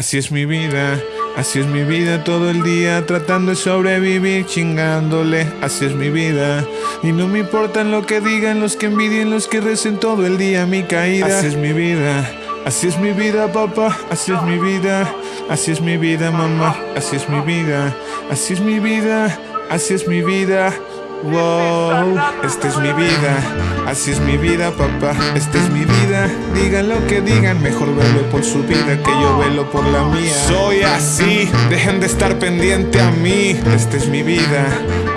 Así es mi vida, así es mi vida todo el día tratando de sobrevivir chingándole, así es mi vida y no me importan lo que digan los que envidien, los que recen todo el día mi caída, así es mi vida, así es mi vida papá, así es mi vida, así es mi vida mamá, así es mi vida, así es mi vida, así es mi vida. Wow, esta es mi vida, así es mi vida, papá, esta es mi vida. Digan lo que digan, mejor velo por su vida que yo velo por la mía. Soy así, dejen de estar pendiente a mí. Esta es mi vida,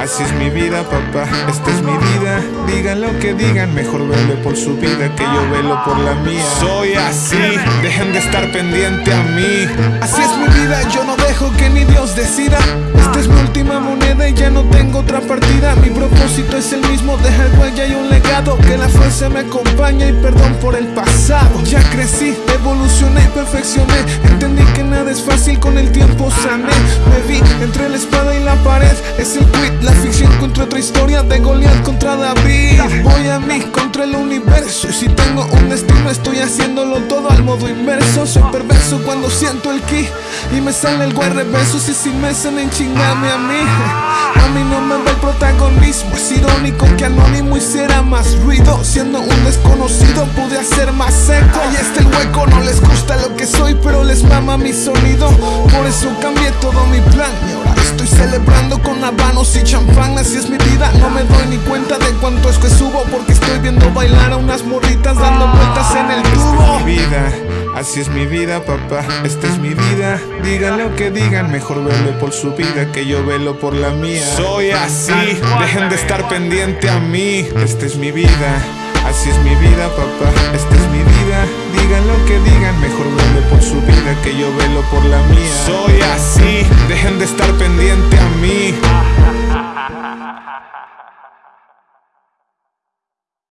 así es mi vida, papá, esta es mi vida. Digan lo que digan, mejor velo por su vida que yo velo por la mía. Soy así, dejen de estar pendiente a mí. Así es mi vida, yo no dejo que ni Dios decida. Esta es mi última moneda y ya no tengo otra partida. Mi propósito es el mismo, dejar huella y un legado. Que la fuerza me acompañe y perdón por el pasado. Ya crecí, evolucioné perfeccioné. Entendí que nada es fácil, con el tiempo sané. Me vi entre la espada y la pared. Es el quit, la ficción contra otra historia de Goliath contra David. Voy a mí el universo. Y si tengo un destino, estoy haciéndolo todo al modo inverso. Soy perverso cuando siento el ki y me sale el guay reverso. Si si me salen chingarme a mí. A mí no me da el protagonismo Es irónico que anónimo hiciera más ruido Siendo un desconocido pude hacer más seco está el hueco, no les gusta lo que soy Pero les mama mi sonido Por eso cambié todo mi plan Y ahora estoy celebrando con habanos y champán Así es mi vida, no me doy ni cuenta de cuánto es que viendo bailar a unas morritas dando vueltas en el tubo mi vida Así es mi vida, papá, esta es mi vida. Digan lo que digan, mejor velo por su vida que yo velo por la mía. Soy así, dejen de estar pendiente a mí. Esta es mi vida, así es mi vida, papá, esta es mi vida. Digan lo que digan, mejor velo por su vida que yo velo por la mía. Soy así, dejen de estar pendiente a mí.